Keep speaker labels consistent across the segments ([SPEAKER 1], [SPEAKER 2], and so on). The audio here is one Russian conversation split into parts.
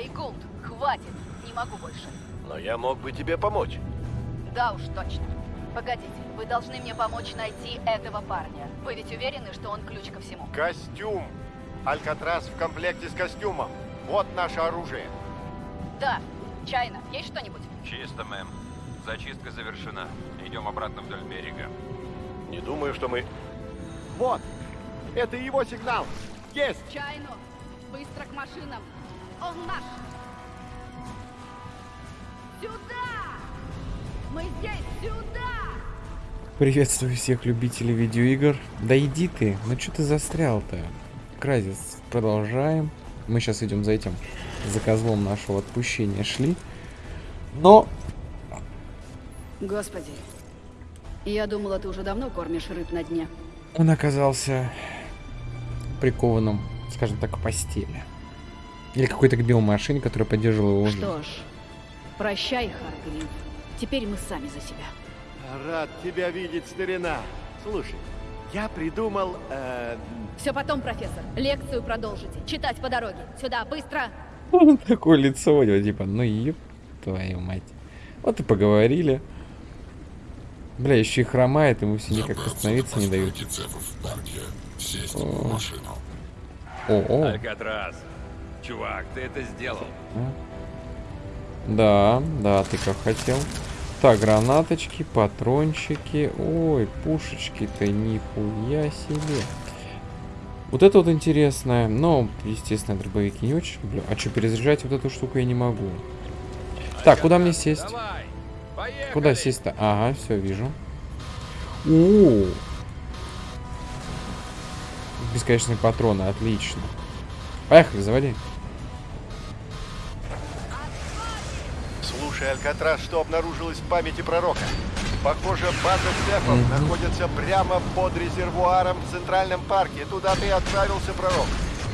[SPEAKER 1] Эй, Гулд, хватит, не могу больше.
[SPEAKER 2] Но я мог бы тебе помочь.
[SPEAKER 1] Да уж, точно. Погодите, вы должны мне помочь найти этого парня. Вы ведь уверены, что он ключ ко всему?
[SPEAKER 2] Костюм. Алькатрас в комплекте с костюмом. Вот наше оружие.
[SPEAKER 1] Да. Чайна, есть что-нибудь?
[SPEAKER 3] Чисто, мэм. Зачистка завершена. Идем обратно вдоль берега.
[SPEAKER 2] Не думаю, что мы... Вот! Это его сигнал! Есть!
[SPEAKER 1] Чайну! Быстро к машинам! Он наш! Сюда! Мы здесь! Сюда!
[SPEAKER 4] Приветствую всех любителей видеоигр. Да иди ты, ну что ты застрял-то? Кразис, продолжаем. Мы сейчас идем за этим, за козлом нашего отпущения шли. Но...
[SPEAKER 1] Господи, я думала, ты уже давно кормишь рыб на дне.
[SPEAKER 4] Он оказался прикованным, скажем так, к постели. Или какой-то к биомашине, которая поддерживала его.
[SPEAKER 1] Что ж, прощай, Харгрив. Теперь мы сами за себя.
[SPEAKER 2] Рад тебя видеть, старина. Слушай, я придумал... Э,
[SPEAKER 1] Все потом, профессор. Лекцию продолжите. Читать по дороге. Сюда, быстро!
[SPEAKER 4] Такое лицо у него, типа, ну ёб твою мать. Вот и поговорили. Бля, еще и хромает, ему все никак остановиться не дают. О. О, о.
[SPEAKER 3] Алькатрас. Чувак, ты это сделал.
[SPEAKER 4] Да, да, ты как хотел. Так, гранаточки, патрончики. Ой, пушечки-то нихуя себе. Вот это вот интересное. Но, естественно, дробовики не очень люблю. А что, перезаряжать вот эту штуку я не могу. Так, куда мне сесть?
[SPEAKER 3] Давай.
[SPEAKER 4] Куда сесть-то? Ага, все, вижу. О, Бесконечные патроны, отлично. Поехали, заводи.
[SPEAKER 2] Слушай, Алькатрас, что обнаружилось в памяти пророка? Похоже, база цефов
[SPEAKER 4] Мгм.
[SPEAKER 2] находится прямо под резервуаром в Центральном парке. Туда ты и отправился, пророк.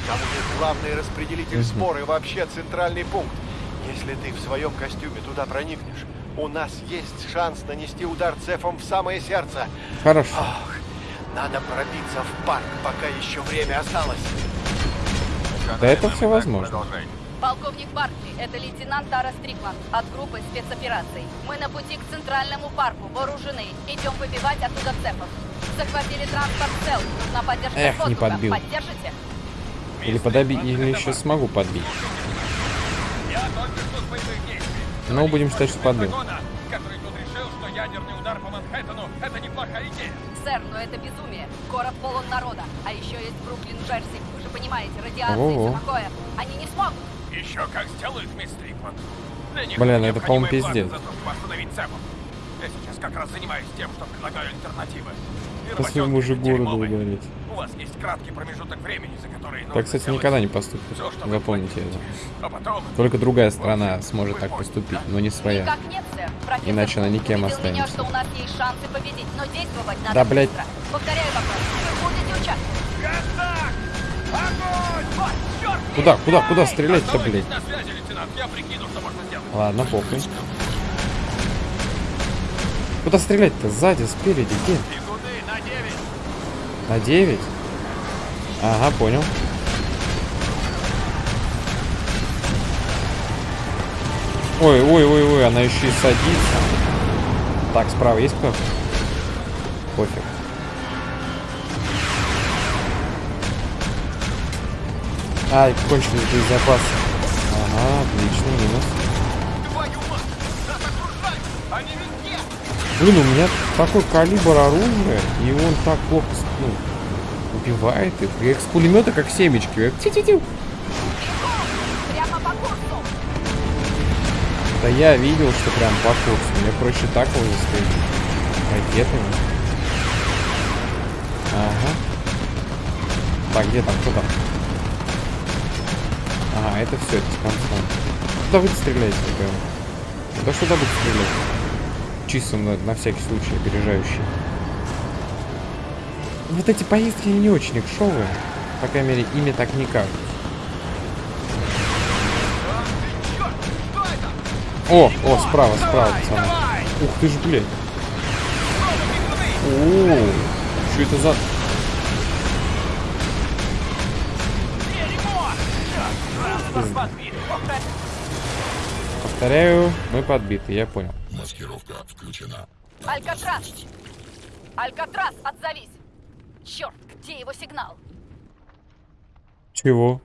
[SPEAKER 2] Там будет главный распределитель
[SPEAKER 4] Мгм.
[SPEAKER 2] спор и вообще центральный пункт. Если ты в своем костюме туда проникнешь, у нас есть шанс нанести удар цефом в самое сердце.
[SPEAKER 4] Хорошо.
[SPEAKER 2] Ох, надо пробиться в парк, пока еще время осталось.
[SPEAKER 4] Да это
[SPEAKER 3] так,
[SPEAKER 4] возможно.
[SPEAKER 3] Продолжай.
[SPEAKER 1] Полковник Баркли, это лейтенант Тара Стрикман от группы спецопераций. Мы на пути к центральному парку, вооружены. Идем выбивать оттуда цепов. Захватили транспорт цел. Нужна поддержка
[SPEAKER 4] Эх, не подбил.
[SPEAKER 1] Поддержите?
[SPEAKER 4] Или подобить, или еще смогу подбить.
[SPEAKER 3] Я только что с боевых действий.
[SPEAKER 4] Ну, будем считать, что подбил.
[SPEAKER 3] Который тут решил, что ядерный удар по Манхэттену — это неплохая идея.
[SPEAKER 1] Сэр, но это безумие. Город полон народа. А еще есть Бруклин, Джерси. Вы же понимаете, радиация и все такое. Они не смогут.
[SPEAKER 3] Еще как сделают, мисс
[SPEAKER 4] Бля, ну это, по-моему, пиздец.
[SPEAKER 3] Я сейчас как раз занимаюсь тем, что предлагаю альтернативы. И
[SPEAKER 4] По своему же
[SPEAKER 3] работенки
[SPEAKER 4] городу ударить.
[SPEAKER 3] У вас есть краткий промежуток времени, за который нужно
[SPEAKER 4] Так, кстати,
[SPEAKER 3] сделать
[SPEAKER 4] никогда не поступит. Запомните это.
[SPEAKER 3] А потом...
[SPEAKER 4] Только другая страна сможет так поступить, но не своя.
[SPEAKER 1] Никак нет, сэр. Профессор
[SPEAKER 4] Иначе она никем
[SPEAKER 1] убедил меня,
[SPEAKER 4] останется.
[SPEAKER 1] что у нас есть шансы победить, но действовать надо
[SPEAKER 4] Да, блядь.
[SPEAKER 1] Повторяю вопрос. Вы будете участвовать?
[SPEAKER 3] Контакт! Огонь! Вот!
[SPEAKER 4] Куда, куда, куда стрелять-то, блядь? Ладно, похуй. Куда стрелять-то? Сзади, спереди, где?
[SPEAKER 3] И куды? На 9.
[SPEAKER 4] На 9? Ага, понял. Ой, ой, ой, ой, она еще и садится. Так, справа есть кто? Пофиг. Ай, кончились боезапасы. Ага, отлично, минус. Блин, у меня такой калибр оружия, и он так плохо ну, убивает их. Я их с пулемета как семечки.
[SPEAKER 1] Прямо по курсу.
[SPEAKER 4] Да я видел, что прям по курсу. Мне проще так его застрелить. Ракетами. Ага. Так, где там? Кто там? Ага, это все, это с концом. Куда вы стреляете, прям? Да что сюда будет стрелять? Чисто на, на всякий случай, опережающий. Вот эти поездки не очень экшовые. По крайней мере, ими так кажутся. О, о, справа, справа, пацаны. Ух ты ж, блядь. О, что это за... Пизда.
[SPEAKER 3] подбит. Повторяю.
[SPEAKER 4] Повторяю, мы подбиты, я понял.
[SPEAKER 5] Маскировка включена.
[SPEAKER 1] Алькатрас! Алькатрас, отзовись! Черт, где его сигнал?
[SPEAKER 4] Чего?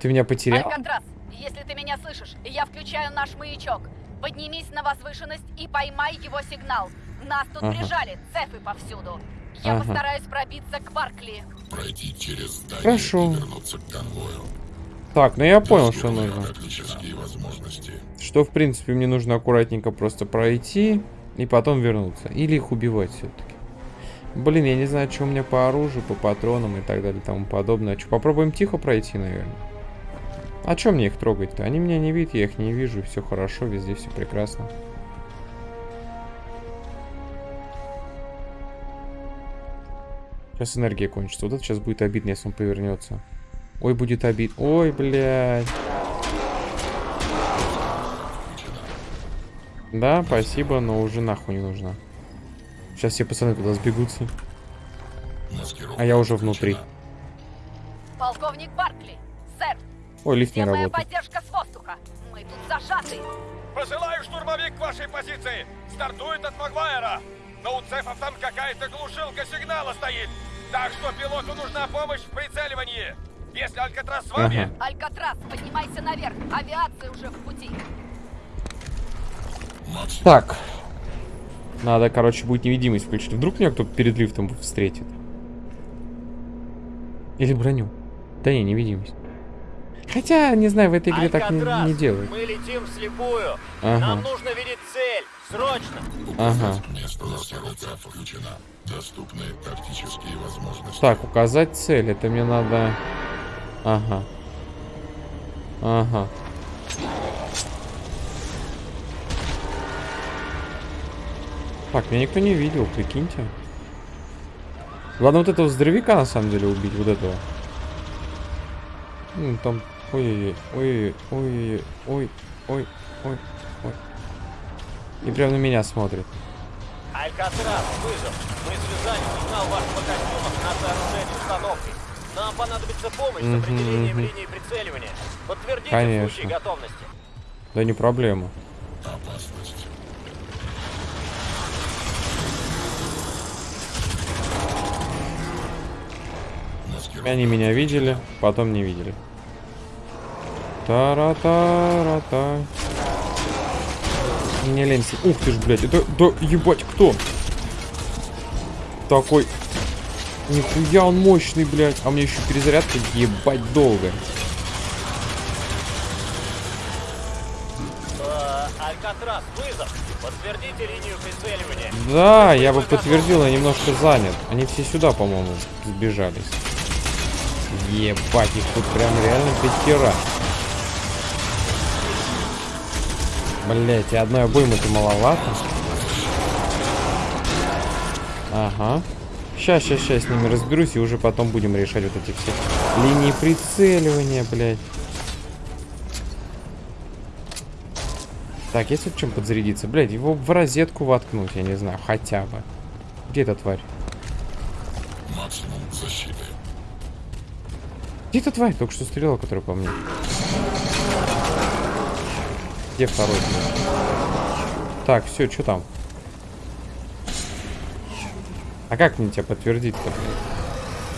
[SPEAKER 4] Ты меня потерял?
[SPEAKER 1] Алькатрас, если ты меня слышишь, я включаю наш маячок. Поднимись на возвышенность и поймай его сигнал. Нас тут
[SPEAKER 4] Ага.
[SPEAKER 1] прижали, цефы повсюду. Я
[SPEAKER 4] Ага.
[SPEAKER 1] постараюсь пробиться к Баркли.
[SPEAKER 5] Пройти через здание
[SPEAKER 4] Хорошо.
[SPEAKER 5] и вернуться к конвою.
[SPEAKER 4] Так, ну я понял, что нужно. Что, в принципе, мне нужно аккуратненько просто пройти и потом вернуться. Или их убивать все-таки. Блин, я не знаю, что у меня по оружию, по патронам и так далее и тому подобное. Что, попробуем тихо пройти, наверное? А чем мне их трогать-то? Они меня не видят, я их не вижу, все хорошо, везде все прекрасно. Сейчас энергия кончится. Вот это сейчас будет обидно, если он повернется. Ой, будет обид. Ой, блядь. Да, спасибо, но уже нахуй не нужна. Сейчас все пацаны туда сбегутся. А я уже внутри.
[SPEAKER 1] Полковник Баркли, сэр,
[SPEAKER 4] Ой, лифт не работает.
[SPEAKER 1] поддержка с воздуха? Мы тут зажаты.
[SPEAKER 3] Посылаю штурмовик к вашей позиции. Стартует от Магуайра. Но у цефов там какая-то глушилка сигнала стоит. Так что пилоту нужна помощь в прицеливании. Если Алькатрас с вами,
[SPEAKER 4] Ага.
[SPEAKER 1] Алькатрас, поднимайся наверх. Авиация уже в пути.
[SPEAKER 4] Так. Надо, короче, будет невидимость включить. Вдруг меня кто-то перед лифтом встретит. Или броню. Да не, невидимость. Хотя, не знаю, в этой игре так не,
[SPEAKER 6] Алькатрас,
[SPEAKER 4] не делают.
[SPEAKER 6] Мы летим вслепую.
[SPEAKER 4] Ага.
[SPEAKER 6] Нам нужно видеть цель. Срочно.
[SPEAKER 4] Ага.
[SPEAKER 5] место тактические возможности.
[SPEAKER 4] Так, указать цель. Это мне надо... Ага. Ага. Так, меня никто не видел, прикиньте. Ладно, вот этого здоровяка на самом деле убить, вот этого. Ну, там... Ой-ой-ой, ой-ой-ой, ой, ой, ой, ой. И прям на меня смотрит.
[SPEAKER 6] Алькатрас, вызов. Мы связали сигнал вашего костюма с нашей оружейной установкой. Нам понадобится помощь с определением линии прицеливания. Подтвердите в
[SPEAKER 4] Конечно.
[SPEAKER 6] случае готовности.
[SPEAKER 4] Да не проблема.
[SPEAKER 5] Опасность.
[SPEAKER 4] Они меня видели, потом не видели. Тара-тара-та. Не ленься. Ух ты ж, блядь, это, да, ебать, кто? Такой. Нихуя он мощный, блядь. А меня еще перезарядка ебать долго.
[SPEAKER 6] Э, Алькатрас, вызов. Подтвердите линию прицеливания.
[SPEAKER 4] Да, я бы подтвердил, я немножко занят. Они все сюда, по-моему, сбежались. Ебать, их тут прям реально пятеро. Блять, и одной обоймы-то маловато. Ага. Сейчас, сейчас, сейчас с ними разберусь, и уже потом будем решать вот эти все линии прицеливания, блядь. Так, есть вот чем подзарядиться? Блядь, его в розетку воткнуть, я не знаю, хотя бы. Где эта тварь?
[SPEAKER 5] максимум защиты.
[SPEAKER 4] Где эта тварь? Только что стреляла, которая по мне. Где второй? Так, все, что там? А как мне тебя подтвердить-то?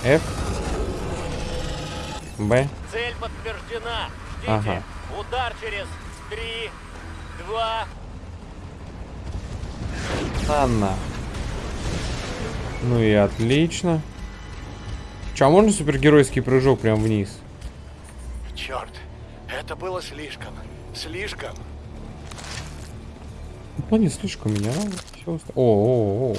[SPEAKER 4] F? Б?
[SPEAKER 6] Цель подтверждена. Ждите.
[SPEAKER 4] Ага.
[SPEAKER 6] Удар через три, два.
[SPEAKER 4] Анна. Ну и отлично. Че, а можно супергеройский прыжок прям вниз?
[SPEAKER 2] Черт, это было слишком. Слишком.
[SPEAKER 4] Ну, не слишком меня. Всё оста- О, о, о.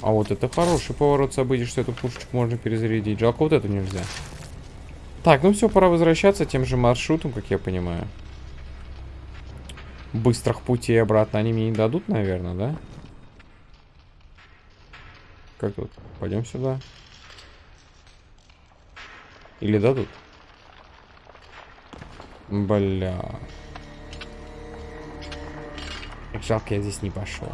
[SPEAKER 4] А вот это хороший поворот событий, что эту пушечку можно перезарядить. Жалко, вот эту нельзя. Так, ну все, пора возвращаться тем же маршрутом, как я понимаю. Быстрых путей обратно они мне не дадут, наверное, да? Как тут? Пойдем сюда. Или дадут? Бля. Жалко, я здесь не пошел.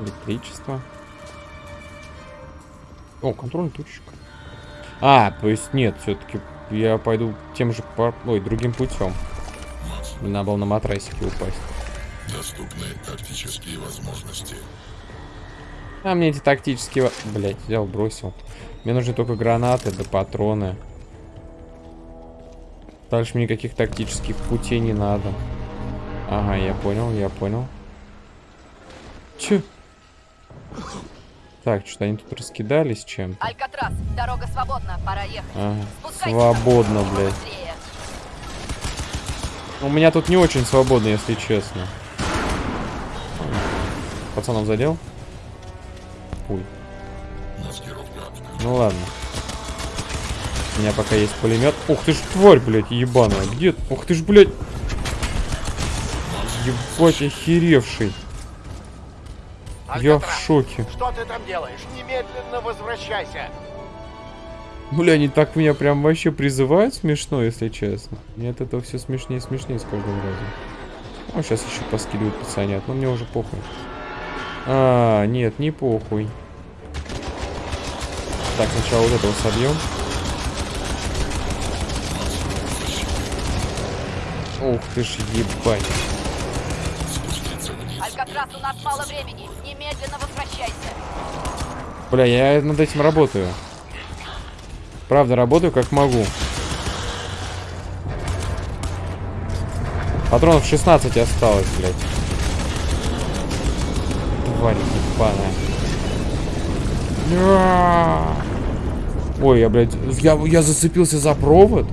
[SPEAKER 4] Электричество. О, контрольная точка. А, то есть нет, все-таки я пойду тем же, пар- ой, другим путем. Надо было на матрасике упасть.
[SPEAKER 5] Доступны тактические возможности.
[SPEAKER 4] А мне эти тактические... Блять, взял, бросил. Мне нужны только гранаты да патроны. Дальше мне никаких тактических путей не надо. Ага, я понял, я понял. Чё? Так, что-то они тут раскидались чем-то.
[SPEAKER 1] Алькатрас, дорога свободна, пора ехать.
[SPEAKER 4] Ага, свободно, блядь. У меня тут не очень свободно, если честно. Пацанов задел?
[SPEAKER 5] Включена.
[SPEAKER 4] Ну ладно. У меня пока есть пулемет. Ух ты ж тварь, блядь, ебаная. Где? Ух ты ж, блядь. Ебать, охеревший. Я в шоке.
[SPEAKER 2] Что ты там делаешь? Немедленно возвращайся.
[SPEAKER 4] Бля, они так меня прям вообще призывают смешно, если честно. Мне от этого все смешнее и смешнее с каждым разом. Ну, сейчас еще поскидывают пацанят, но мне уже похуй. А, нет, не похуй. Так, сначала вот этого собьем. Ух ты ж ебать.
[SPEAKER 1] Алькатрас, у нас мало времени. Немедленно возвращайся.
[SPEAKER 4] Бля, я над этим работаю. Правда, работаю как могу. Патронов 16 осталось, блядь. Тварь ебаная. Ой, я, блядь, я, я зацепился за провод.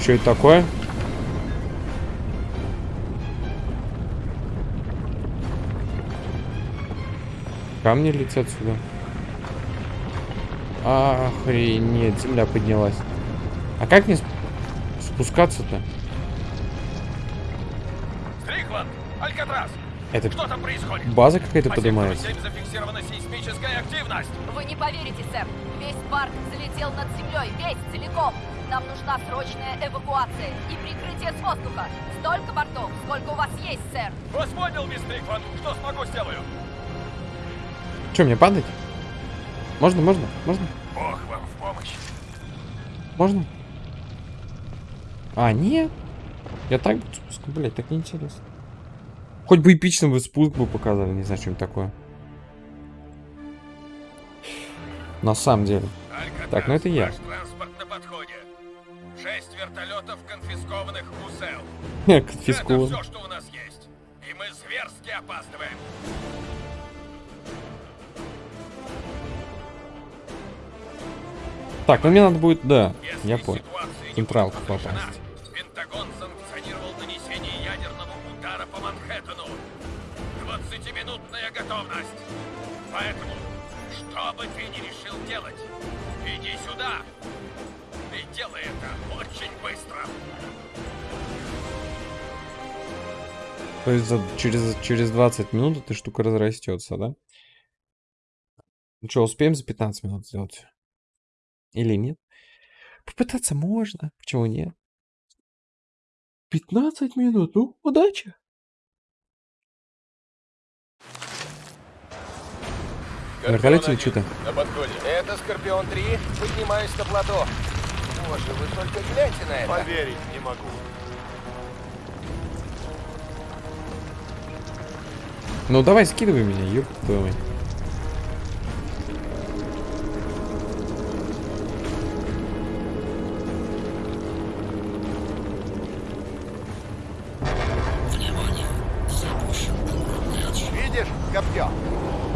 [SPEAKER 4] Что это такое? Камни летят сюда. Охренеть, земля поднялась. А как мне сп- спускаться-то?
[SPEAKER 3] Стрикленд! Алькатрас!
[SPEAKER 4] Это
[SPEAKER 3] Что там происходит?
[SPEAKER 4] база какая-то
[SPEAKER 3] По
[SPEAKER 4] поднимается?
[SPEAKER 3] сектору 7 зафиксирована сейсмическая активность.
[SPEAKER 1] Вы не поверите, сэр. Весь парк залетел над землей, весь, целиком. Нам нужна срочная эвакуация и прикрытие с воздуха. Столько бортов, сколько у вас есть, сэр.
[SPEAKER 3] Вас понял, мисс Стрикленд. Что смогу, сделаю.
[SPEAKER 4] Что, мне падать? Можно, можно, можно?
[SPEAKER 3] Бог вам в помощь.
[SPEAKER 4] Можно? А, нет. Я так буду спуск, блядь, так неинтересно. Хоть бы эпично бы спуск бы показали, не знаю, что-нибудь такое. На самом деле.
[SPEAKER 3] Алькатрас,
[SPEAKER 4] Так, ну это я.
[SPEAKER 3] Транспорт на подходе. Шесть вертолетов, конфискованных у СЭЛ. Это
[SPEAKER 4] Так, ну мне надо будет, да,
[SPEAKER 3] Если
[SPEAKER 4] я понял. Централку попасть.
[SPEAKER 3] Пентагон санкционировал нанесение ядерного удара по Манхэттену. 20-минутная готовность. Поэтому, что бы ты ни решил делать, иди сюда. И делай это очень быстро.
[SPEAKER 4] То есть за- через, через 20 минут эта штука разрастется, да? Ну что, успеем за 15 минут сделать? Или нет? Попытаться можно. Почему нет? 15 минут, ну, удачи. На вертолете или что-то?
[SPEAKER 6] На подходе. Это Скорпион-3. Поднимаюсь на плато. Боже, вы только гляньте на это.
[SPEAKER 2] Поверить не могу.
[SPEAKER 4] Ну давай, скидывай меня, ёб твою мать.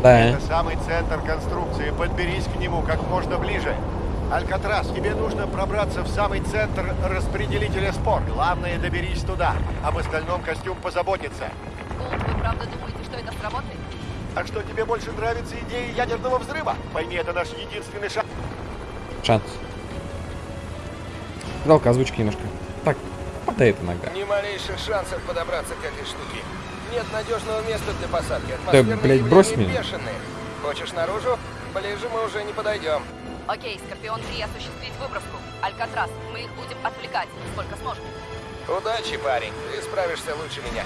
[SPEAKER 4] Да.
[SPEAKER 2] Это самый центр конструкции. Подберись к нему как можно ближе. Алькатрас, тебе нужно пробраться в самый центр распределителя спор. Главное, доберись туда. Об остальном костюм позаботится.
[SPEAKER 1] Гулд, вы правда думаете, что это сработает?
[SPEAKER 2] А что, тебе больше нравится идея ядерного взрыва? Пойми, это наш единственный шанс.
[SPEAKER 4] Шанс. Жалко озвучки немножко. Так, падает иногда.
[SPEAKER 6] Ни малейших шансов подобраться к этой штуке. Нет надежного места для посадки.
[SPEAKER 4] Да,
[SPEAKER 6] Атмосферные
[SPEAKER 4] блядь, брось меня.
[SPEAKER 6] бешеные. Хочешь наружу? Ближе мы уже не подойдем.
[SPEAKER 1] Окей, Скорпион-3 осуществить выброску. Алькатрас, мы их будем отвлекать, сколько сможем.
[SPEAKER 6] Удачи, парень. Ты справишься лучше меня.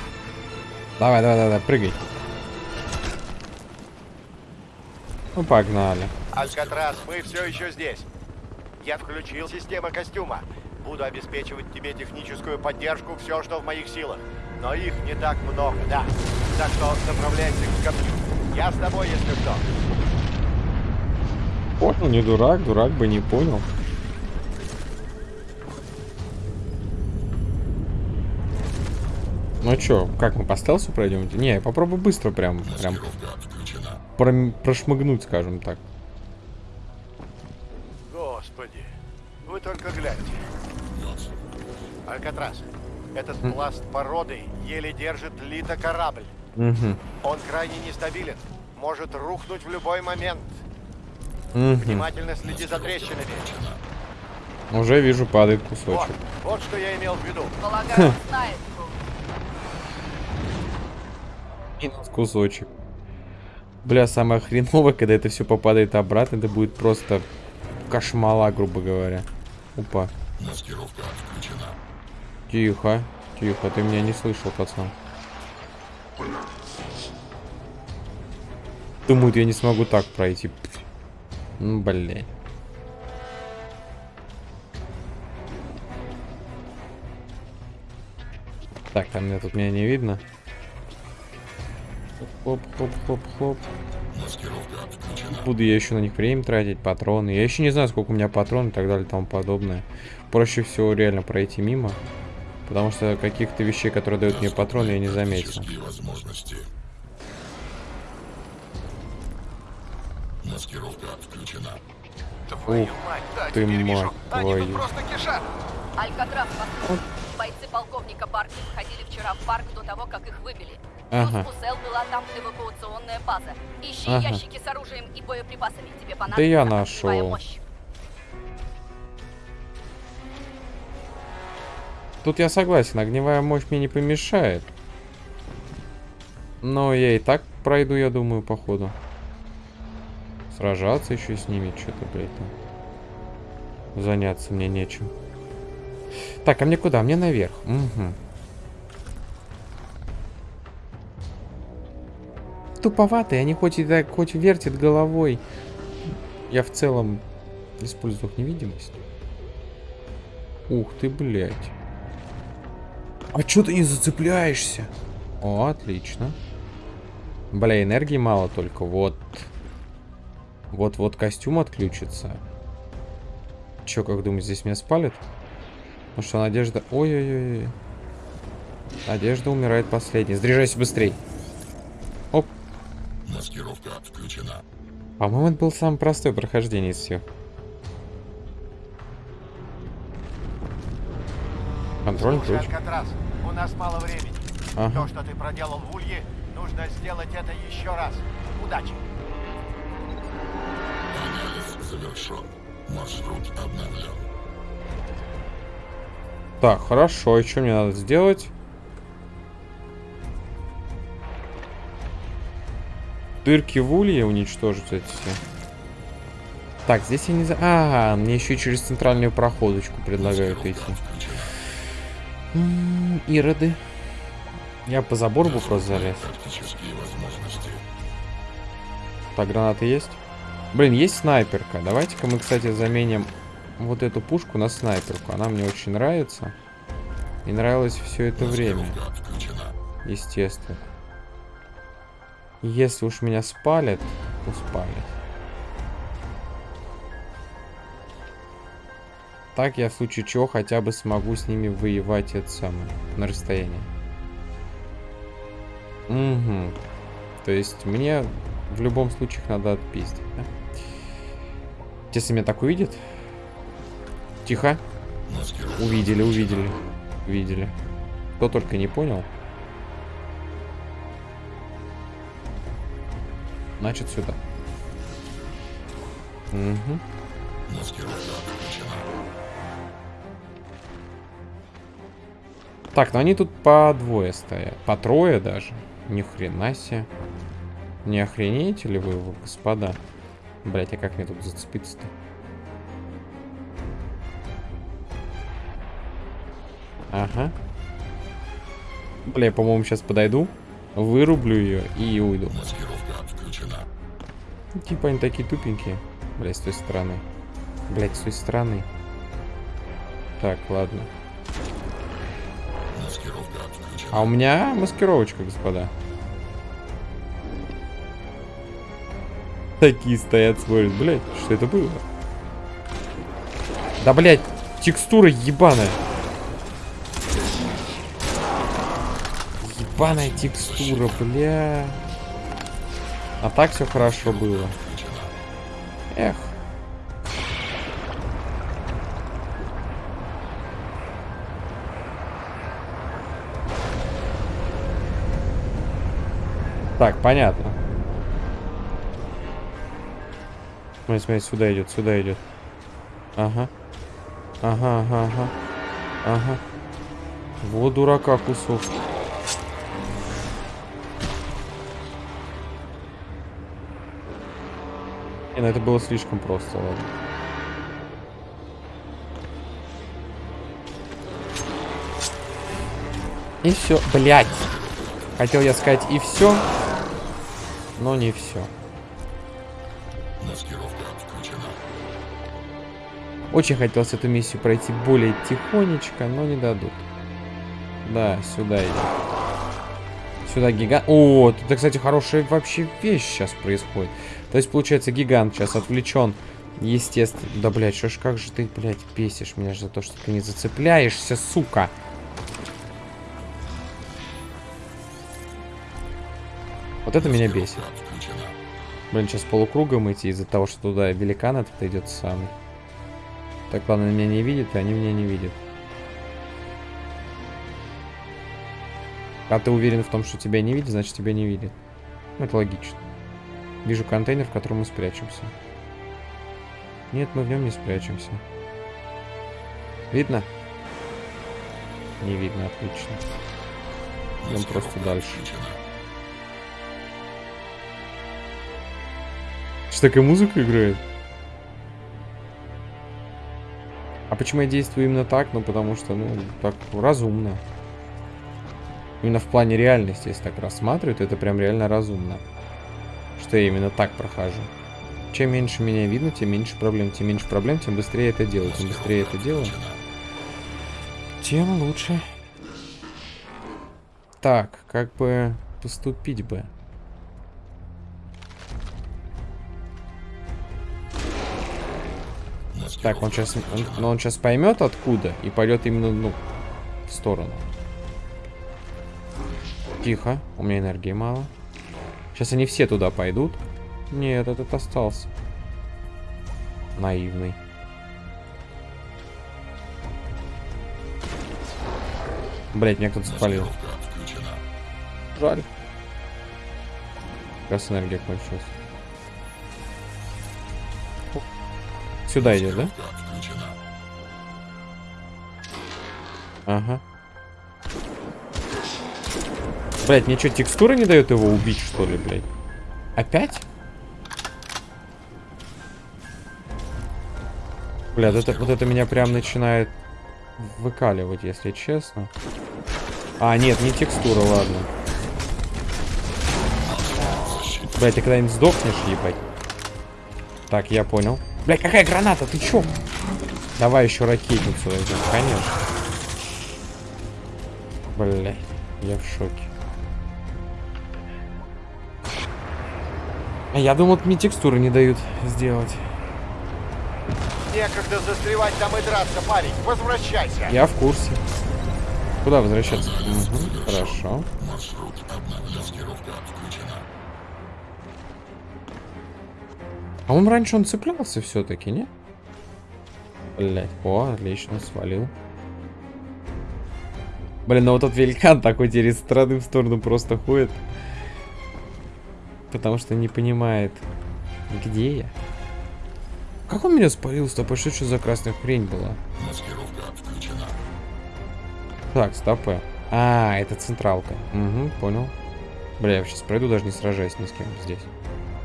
[SPEAKER 4] Давай, давай, давай, давай, прыгай. Ну, погнали.
[SPEAKER 2] Алькатрас, мы все еще здесь. Я включил систему костюма. Буду обеспечивать тебе техническую поддержку, все, что в моих силах. Но их не так много, да. Так что направляйся к кораблю. Я с тобой, если что.
[SPEAKER 4] Понял, не дурак, дурак бы не понял. Ну чё, как мы по стелсу пройдем? Не, я попробую быстро прям, прям пром- прошмыгнуть, скажем так.
[SPEAKER 2] Господи, вы только гляньте. Алькатрас, этот пласт породы еле держит литокорабль.
[SPEAKER 4] Угу.
[SPEAKER 2] Он крайне нестабилен. Может рухнуть в любой момент.
[SPEAKER 4] Угу.
[SPEAKER 2] Внимательно следи за трещинами.
[SPEAKER 4] Уже вижу, падает
[SPEAKER 2] Вот,
[SPEAKER 4] кусочек.
[SPEAKER 2] вот что я имел в виду.
[SPEAKER 1] Полагаю, знает.
[SPEAKER 4] Минус кусочек. Бля, самое хреновое, когда это все попадает обратно, это будет просто кошмала, грубо говоря. Опа.
[SPEAKER 5] Маскировка отключена.
[SPEAKER 4] Тихо. Тихо, ты меня не слышал, пацан. Думают, я не смогу так пройти. Ну, блин. Так, там меня тут меня не видно. Хлоп, хлоп.
[SPEAKER 5] Маскировка отключена.
[SPEAKER 4] Буду я еще на них время тратить, патроны. Я еще не знаю, сколько у меня патронов и так далее и тому подобное. Проще всего реально пройти мимо. Потому что каких-то вещей, которые дают мне патроны, я не заметил.
[SPEAKER 5] Возможности. Маскировка отключена.
[SPEAKER 2] Твою
[SPEAKER 4] Ух
[SPEAKER 2] мать, да,
[SPEAKER 4] ты мать
[SPEAKER 2] Они
[SPEAKER 4] твою.
[SPEAKER 2] тут просто кишат.
[SPEAKER 1] Алькатрас, послушай. Бойцы полковника Барки входили вчера в парк до того, как их выбили.
[SPEAKER 4] Ага.
[SPEAKER 1] Плюс у Сел была там эвакуационная база. Ищи
[SPEAKER 4] Ага.
[SPEAKER 1] ящики с оружием и боеприпасами. Тебе понадобится
[SPEAKER 4] Да я нашел.
[SPEAKER 1] мощь.
[SPEAKER 4] Тут я согласен, огневая мощь мне не помешает. Но я и так пройду, я думаю, походу. Сражаться еще с ними, что-то, блядь, там. Заняться мне нечем. Так, а мне куда? Мне наверх. Угу. Туповатые, они хоть и так, хоть вертят головой. Я в целом использую их невидимость. Ух ты, блядь. А чё ты не зацепляешься? О, отлично. Бля, энергии мало только. Вот. Вот-вот костюм отключится. Чё, как думаешь, здесь меня спалят? Ну что, Надежда... Ой-ой-ой. Надежда умирает последней. Заряжайся быстрей. Оп.
[SPEAKER 5] Маскировка отключена.
[SPEAKER 4] По-моему, это был самое простое прохождение из всех. Контроль ключ.
[SPEAKER 2] Алькатрас, у нас мало времени.
[SPEAKER 4] Ага.
[SPEAKER 2] То, что ты проделал в Улье, нужно сделать это еще раз. Удачи.
[SPEAKER 5] Анализ завершен. Маршрут обновлен.
[SPEAKER 4] Так, хорошо. И что мне надо сделать? Дырки в улье уничтожить эти все. Так, здесь я не за... А, мне еще и через центральную проходочку предлагают идти. М, Ироды. Я по забору бы просто залез. Так, гранаты есть? Блин, есть снайперка. Давайте-ка мы, кстати, заменим вот эту пушку на снайперку. Она мне очень нравится. И нравилось все это время. Естественно. Если уж меня спалят, то спалят. Так я в случае чего хотя бы смогу с ними воевать это самое, на расстоянии. Угу. То есть мне в любом случае их надо отпиздить, да? Если меня так увидят... Тихо. Увидели, увидели. Увидели. Кто только не понял. Значит, сюда. Угу. Так, ну они тут по двое стоят. По трое даже. Ни хрена себе. Не охренеете ли вы, вы, господа? Блять, а как мне тут зацепиться-то? Ага. Бля, я, по-моему, сейчас подойду, вырублю ее и уйду. Типа они такие тупенькие. Блять, с той стороны. Блять, с той стороны. Так, ладно. А у меня маскировочка, господа. Такие стоят, смотрят. Блять, что это было? Да, блять, текстура ебаная. Ебаная текстура, бля. А так все хорошо было. Эх. Так, понятно. Смотри, смотри, сюда идет, сюда идет. Ага. Ага, ага, ага. Ага. Вот дурака кусок. Не, ну это было слишком просто, ладно. И все, блять. Хотел я сказать и все, но не все.
[SPEAKER 5] Маскировка.
[SPEAKER 4] Очень хотелось эту миссию пройти более тихонечко, но не дадут. Да, сюда идем. Сюда гигант... О, это, кстати, хорошая вообще вещь сейчас происходит. То есть, получается, гигант сейчас отвлечен. Естественно. Да, блядь, что ж, как же ты, блядь, бесишь меня за то, что ты не зацепляешься, сука. Вот это меня бесит. Блин, сейчас полукругом идти из-за того, что туда великан этот идет самый. Так, ладно, меня не видят, и они меня не видят. А ты уверен в том, что тебя не видят, значит тебя не видят. Ну, это логично. Вижу контейнер, в котором мы спрячемся. Нет, мы в нем не спрячемся. Видно? Не видно, отлично. Идем просто дальше. Что такая музыка играет? А почему я действую именно так? Ну, потому что, ну, так разумно. Именно в плане реальности, если так рассматривать, это прям реально разумно. Что я именно так прохожу. Чем меньше меня видно, тем меньше проблем. Тем меньше проблем, тем быстрее это делаю. Тем быстрее это делаю, тем лучше. Так, как бы поступить бы? Так, он сейчас, он, но он сейчас поймет откуда и пойдет именно, ну, в сторону. Тихо, у меня энергии мало. Сейчас они все туда пойдут. Нет, этот остался. Наивный. Блять, меня кто-то спалил. Жаль. Раз энергия кончилась. Сюда идет, да? Ага. Блять, мне что, текстура не дает его убить, что ли, блядь? Опять? Блядь, это, вот это меня прям начинает выкаливать, если честно. А, нет, не текстура, ладно. Блять, ты когда-нибудь сдохнешь, ебать? Так, я понял. Блять, какая граната, ты чё? Давай еще ракетницу возьмем, конечно. Блять, я в шоке. А я думал, мне текстуры не дают сделать.
[SPEAKER 2] Некогда застревать там и драться, парень. Возвращайся.
[SPEAKER 4] Я в курсе. Куда возвращаться? Мгм, хорошо.
[SPEAKER 5] Маршрут обновлен.
[SPEAKER 4] А он раньше он цеплялся все-таки, не? Блять, о, отлично, свалил. Блин, ну вот этот великан такой теперь из стороны в сторону просто ходит. Потому что не понимает, где я. Как он меня спалил, стоп, а что за красная хрень была?
[SPEAKER 5] Маскировка отключена.
[SPEAKER 4] Так, стопы. А, это централка. Угу, понял. Бля, я сейчас пройду, даже не сражаясь ни с кем здесь.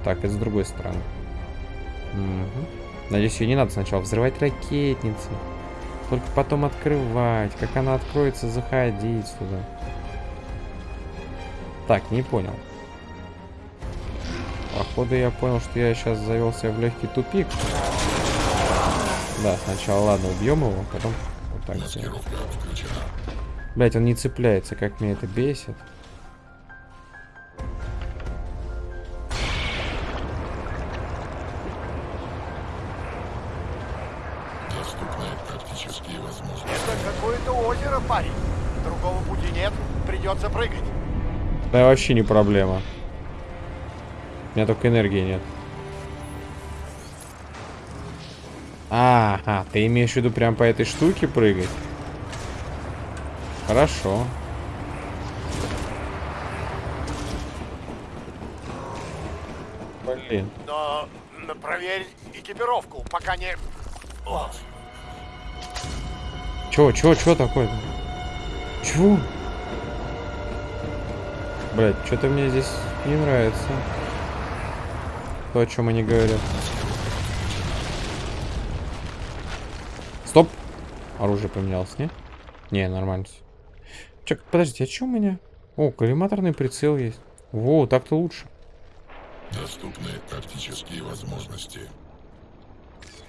[SPEAKER 4] Так, это с другой стороны. Угу. Надеюсь, ее не надо сначала взрывать ракетницы. Только потом открывать. Как она откроется, заходить сюда. Так, не понял. Походу я понял, что я сейчас завелся в легкий тупик. Да, сначала ладно, убьем его, потом вот так сделаем. Блять, он не цепляется, как меня это бесит.
[SPEAKER 2] Прыгать.
[SPEAKER 4] Да вообще не проблема. У меня только энергии нет. Ага, ты имеешь в виду прям по этой штуке прыгать? Хорошо. Блин.
[SPEAKER 2] Но проверь экипировку, пока не... О,
[SPEAKER 4] Чё, чё, чё такое-то? Чё? Блять, что-то мне здесь не нравится. То, о чем они говорят. Стоп! Оружие поменялось, не? Не, нормально. всё. Чё, подождите, а чё у меня? О, коллиматорный прицел есть. Во, так-то лучше.
[SPEAKER 5] Доступны тактические возможности.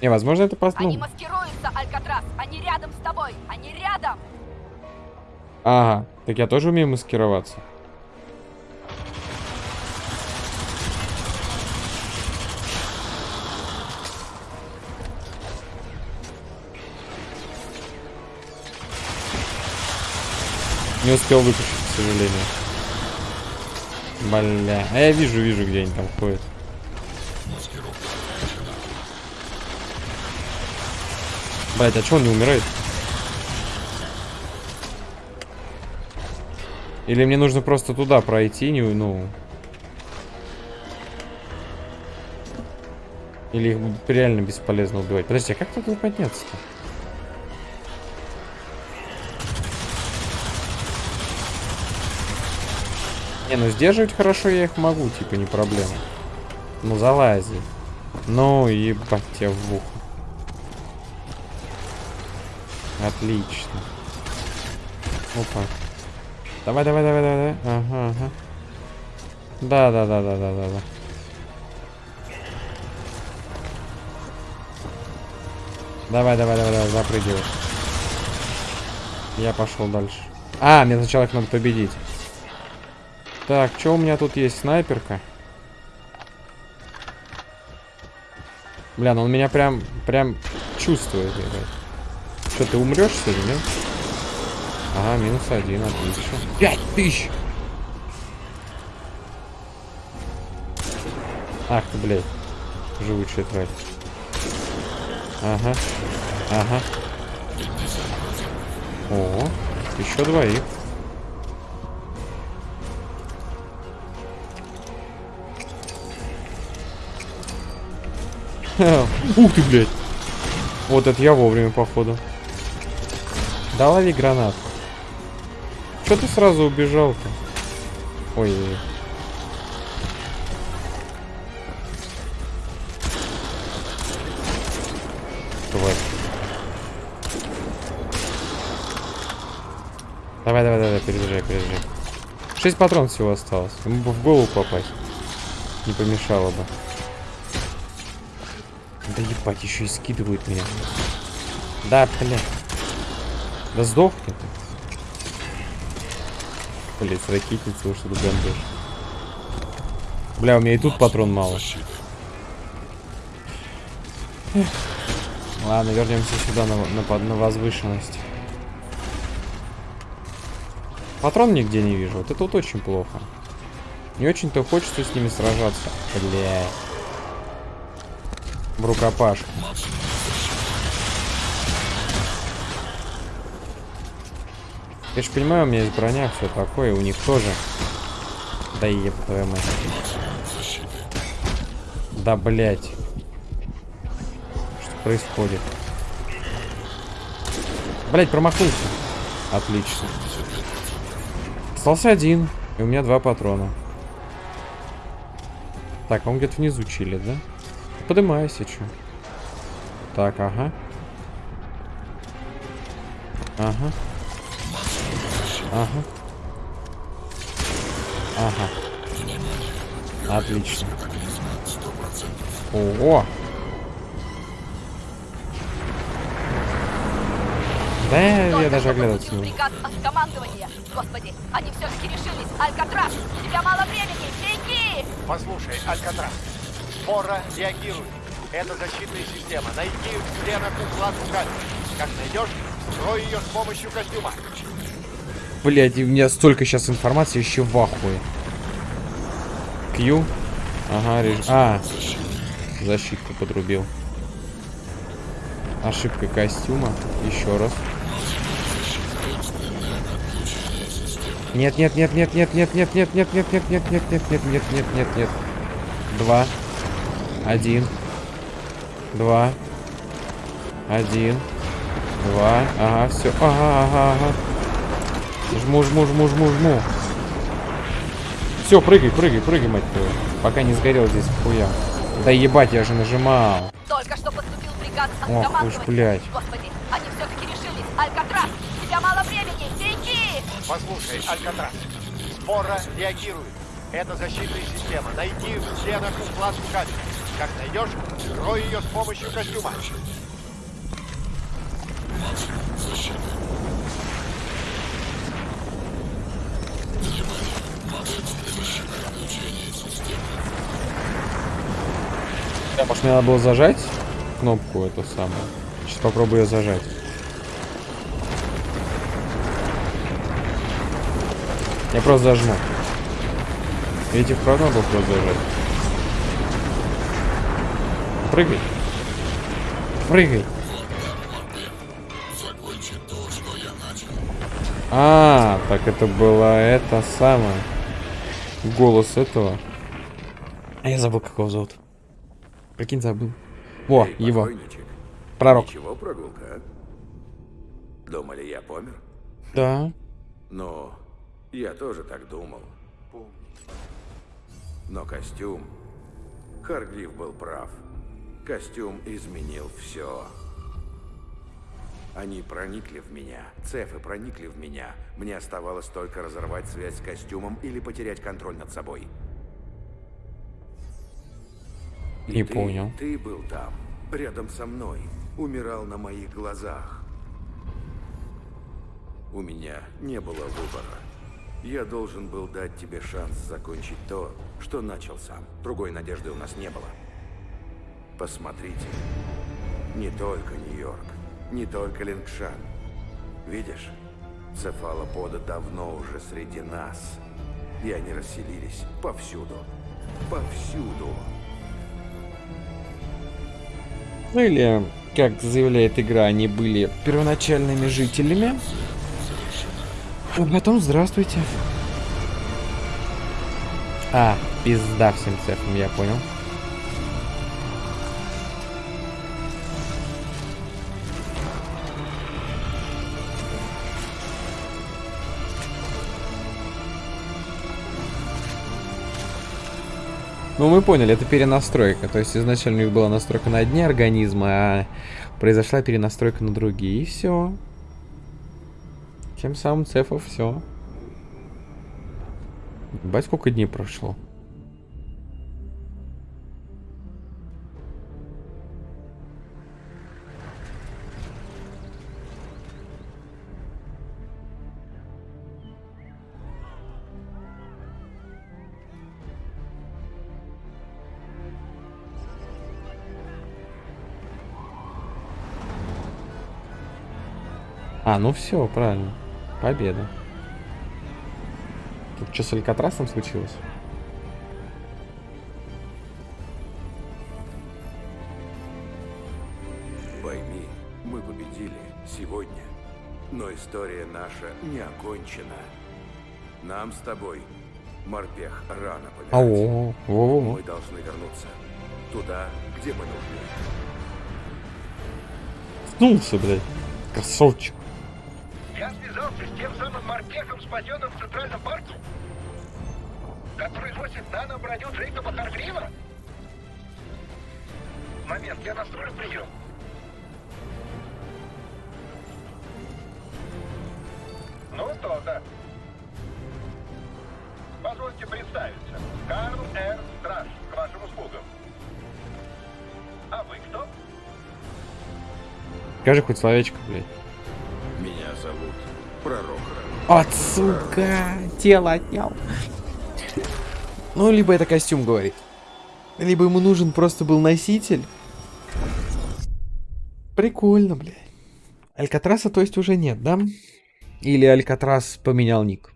[SPEAKER 4] Не, возможно, это просто...
[SPEAKER 1] Они маскируются, Алькатрас! Они рядом с тобой! Они рядом!
[SPEAKER 4] Ага, так я тоже умею маскироваться. Не успел выключить, к сожалению. Бля. А я вижу, вижу, где они там ходят. Блять, а чё он не умирает? Или мне нужно просто туда пройти, не, ну... Или их реально бесполезно убивать. Подожди, а как туда подняться-то? Не, ну сдерживать хорошо я их могу, типа, не проблема. Ну залази. Ну, ебать тебя в ухо. Отлично. Опа. Давай, давай, давай, давай, давай. Ага, ага. Да, да, да, да, да, да, да. Давай, давай, давай, давай, запрыгивай. Я пошел дальше. А, мне сначала их надо победить. Так, что у меня тут есть? Снайперка. Бля, ну он меня прям, прям чувствует. Что, ты умрешь сегодня, нет? Ага, минус один, отлично. Пять тысяч! Ах ты, блядь. Живучая тварь. Ага. Ага. О, еще двоих. Ух ты, блядь. Вот это я вовремя, походу. Да лови гранат. Че ты сразу убежал-то? Ой. ой. Тварь. Давай, давай, давай, перезаряжай, перезаряжай. Шесть патронов всего осталось. Ему бы в голову попасть. Не помешало бы. Ебать, еще и скидывают меня. Да, бля. Да сдохни ты. Блять, с ракетницей уж тут гандош. Бля, у меня и тут патрон мало.
[SPEAKER 5] Защиты.
[SPEAKER 4] Ладно, вернемся сюда на, на, на возвышенность. Патрон нигде не вижу. Вот это вот очень плохо. Не очень-то хочется с ними сражаться. Бля. В рукопашку. Я ж понимаю, у меня есть броня, все такое, у них тоже. Да еб твою мать. Да, блять. Что происходит? Блять, промахнулся. Отлично. Остался один. И у меня два патрона. Так, а он где-то внизу чилит, да? Подымайся, чё. Так, ага. Ага. Ага. Ага. Отлично. Ого! Да, я, я даже оглядываться не
[SPEAKER 1] приказ от командования. Господи, они все-таки решились. Алькатрас, у тебя мало времени. Беги!
[SPEAKER 2] Послушай, Алькатрас, спора реагирует. Это защитная система. Найди в стенах укладку камеры. Как найдешь, строй ее с помощью костюма.
[SPEAKER 4] Блять, у меня столько сейчас информации, еще в ахуе. Q. Ага, реж... А, защитку подрубил. Ошибка костюма. Еще раз. Нет, нет, нет, нет, нет, нет, нет, нет, нет, нет, нет, нет, нет, нет, нет, нет, нет, нет, нет. Два. Один. Два. Один. Два. Ага, все. Ага, ага, ага. Жму, жму, жму, жму, жму. Все, прыгай, прыгай, прыгай, мать твою. Пока не сгорел здесь хуя. Да ебать, я же нажимал.
[SPEAKER 1] Только что поступил приказ от
[SPEAKER 4] Ох уж, блядь.
[SPEAKER 1] Господи, они все-таки решились. Алькатрас, у тебя мало времени. Беги!
[SPEAKER 2] Послушай, Алькатрас, спора реагирует. Это защитная система. Найди в стенах укладку камеры. Как найдешь, строй ее с помощью костюма.
[SPEAKER 4] Да, может, мне надо было зажать кнопку эту самую. Сейчас попробую ее зажать. Я просто зажму. Видите, вправду надо было просто зажать. Прыгай. Прыгай.
[SPEAKER 5] Закончи то, что я начал.
[SPEAKER 4] А, так это была это самое. Голос этого. А я забыл, как его зовут. Прикинь, забыл. Во,
[SPEAKER 7] Эй,
[SPEAKER 4] его. Пророк.
[SPEAKER 7] Ничего, прогулка, а? Думали, я помер?
[SPEAKER 4] Да.
[SPEAKER 7] Ну, я тоже так думал. Но костюм... Харгрив был прав. Костюм изменил все. Они проникли в меня. Цефы проникли в меня. Мне оставалось только разорвать связь с костюмом или потерять контроль над собой. И
[SPEAKER 4] Не
[SPEAKER 7] ты-
[SPEAKER 4] понял.
[SPEAKER 7] Ты был там, рядом со мной, умирал на моих глазах. У меня не было выбора. Я должен был дать тебе шанс закончить то, что начал сам. Другой надежды у нас не было. Посмотрите. Не только Нью-Йорк, не только Лингшан. Видишь, цефалоподы давно уже среди нас. И они расселились повсюду. Повсюду.
[SPEAKER 4] Ну или, как заявляет игра, они были первоначальными жителями. А потом здравствуйте. А, пизда всем цехам, я понял. Ну, мы поняли, это перенастройка. То есть изначально у них была настройка на одни организмы, а произошла перенастройка на другие. И все. Тем самым цефов все. Бать, сколько дней прошло. А, ну все, правильно. Победа. Тут что с Алькатрасом случилось?
[SPEAKER 7] Пойми, мы победили сегодня. Но история наша не окончена. Нам с тобой, морпех, рано помирать.
[SPEAKER 4] Во-во-во.
[SPEAKER 7] Мы должны вернуться туда, где мы нужны.
[SPEAKER 4] Снулся, блядь. Красавчик.
[SPEAKER 3] Я связался с тем самым морпехом, спасенным в Центральном парке, который носит нано-броню Джейкоба Харгрива. Момент, я настрою прием. Ну что, да. Позвольте представиться. Карл Р. Страж, к вашим услугам.
[SPEAKER 4] Скажи хоть словечко, блядь. От, сука, тело отнял. Ну, либо это костюм говорит. Либо ему нужен просто был носитель. Прикольно, блядь. Алькатраса, то есть, уже нет, да? Или Алькатрас поменял ник?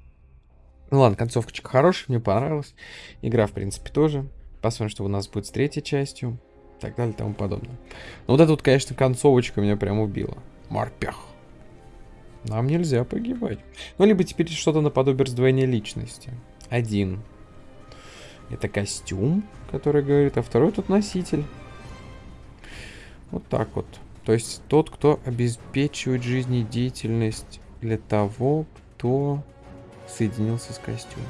[SPEAKER 4] Ну ладно, концовочка хорошая, мне понравилась. Игра, в принципе, тоже. Посмотрим, что у нас будет с третьей частью. Так далее и тому подобное. Но вот эта вот, конечно, концовочка меня прям убила. Морпех. Нам нельзя погибать. Ну, либо теперь что-то наподобие раздвоения личности. Один. Это костюм, который говорит, а второй тут носитель. Вот так вот. То есть тот, кто обеспечивает жизнедеятельность для того, кто соединился с костюмом.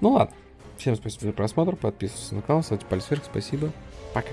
[SPEAKER 4] Ну ладно. Всем спасибо за просмотр. Подписывайтесь на канал, ставьте палец вверх. Спасибо. Пока.